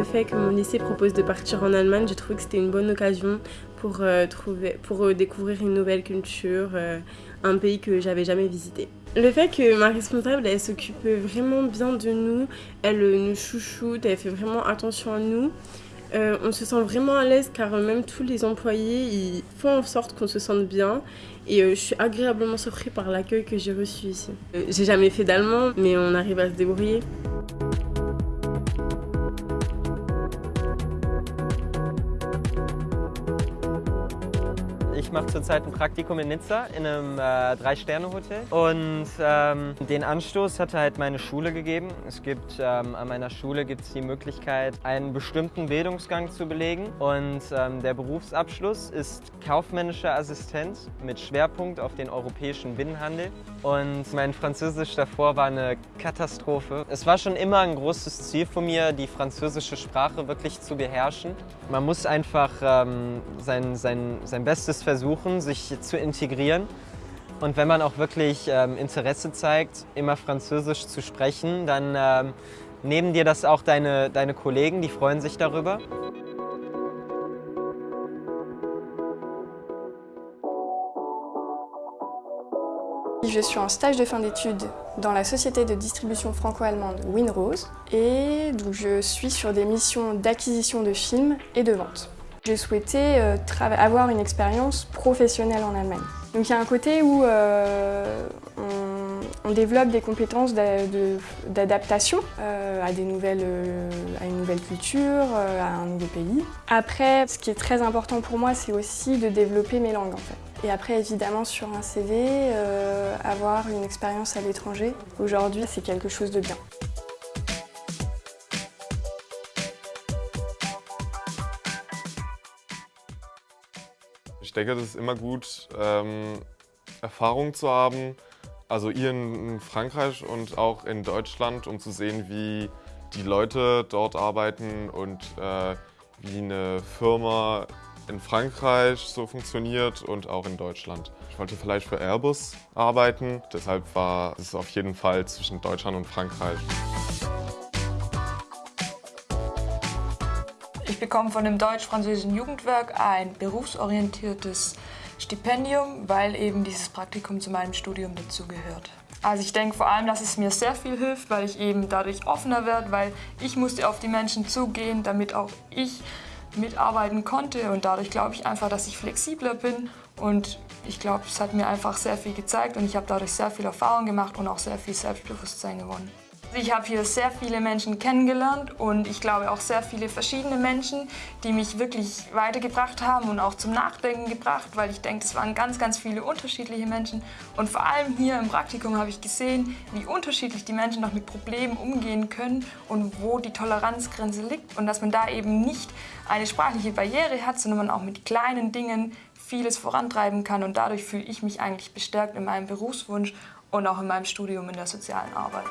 le fait que mon lycée propose de partir en Allemagne, j'ai trouvé que c'était une bonne occasion pour, euh, trouver, pour euh, découvrir une nouvelle culture, euh, un pays que j'avais jamais visité. Le fait que ma responsable, elle s'occupe vraiment bien de nous, elle nous chouchoute, elle fait vraiment attention à nous. On se sent vraiment à l'aise car même tous les employés ils font en sorte qu'on se sente bien et je suis agréablement surpris par l'accueil que j'ai reçu ici. J'ai jamais fait d'allemand mais on arrive à se débrouiller. Ich mache zurzeit ein Praktikum in Nizza in einem äh, Drei-Sterne-Hotel. Und ähm, den Anstoß hatte halt meine Schule gegeben. Es gibt ähm, an meiner Schule gibt die Möglichkeit, einen bestimmten Bildungsgang zu belegen. Und ähm, der Berufsabschluss ist kaufmännischer Assistent mit Schwerpunkt auf den europäischen Binnenhandel. Und mein Französisch davor war eine Katastrophe. Es war schon immer ein großes Ziel von mir, die französische Sprache wirklich zu beherrschen. Man muss einfach ähm, sein, sein, sein Bestes versuchen, sich zu integrieren. Und wenn man auch wirklich ähm, Interesse zeigt, immer Französisch zu sprechen, dann ähm, nehmen dir das auch deine, deine Kollegen, die freuen sich darüber. Je suis en stage de fin d'études dans la société de distribution franco-allemande Winrose et donc je suis sur des missions d'acquisition de films et de vente. J'ai souhaité euh, avoir une expérience professionnelle en Allemagne. Donc il y a un côté où euh, on, développe des compétences d'adaptation euh, à, à une nouvelle culture, à un nouveau pays. Après, ce qui est très important pour moi, c'est aussi de développer mes langues en fait. Et après, évidemment, sur un CV, avoir une expérience à l'étranger, aujourd'hui, c'est quelque chose de bien. Ich denke, es ist immer gut, ähm, Erfahrung zu haben, also ihr in Frankreich und auch in Deutschland, um zu sehen, wie die Leute dort arbeiten und äh, wie eine Firma in Frankreich so funktioniert und auch in Deutschland. Ich wollte vielleicht für Airbus arbeiten, deshalb war es auf jeden Fall zwischen Deutschland und Frankreich. Ich bekomme von dem deutsch-französischen Jugendwerk ein berufsorientiertes Stipendium, weil eben dieses Praktikum zu meinem Studium dazugehört. Also ich denke vor allem, dass es mir sehr viel hilft, weil ich eben dadurch offener werde, weil ich musste auf die Menschen zugehen, damit auch ich mitarbeiten konnte und dadurch glaube ich einfach, dass ich flexibler bin und ich glaube, es hat mir einfach sehr viel gezeigt und ich habe dadurch sehr viel Erfahrung gemacht und auch sehr viel Selbstbewusstsein gewonnen. Ich habe hier sehr viele Menschen kennengelernt und ich glaube auch sehr viele verschiedene Menschen, die mich wirklich weitergebracht haben und auch zum Nachdenken gebracht, weil ich denke, es waren ganz, ganz viele unterschiedliche Menschen. Und vor allem hier im Praktikum habe ich gesehen, wie unterschiedlich die Menschen noch mit Problemen umgehen können und wo die Toleranzgrenze liegt und dass man da eben nicht eine sprachliche Barriere hat, sondern man auch mit kleinen Dingen vieles vorantreiben kann und dadurch fühle ich mich eigentlich bestärkt in meinem Berufswunsch und auch in meinem Studium in der sozialen Arbeit.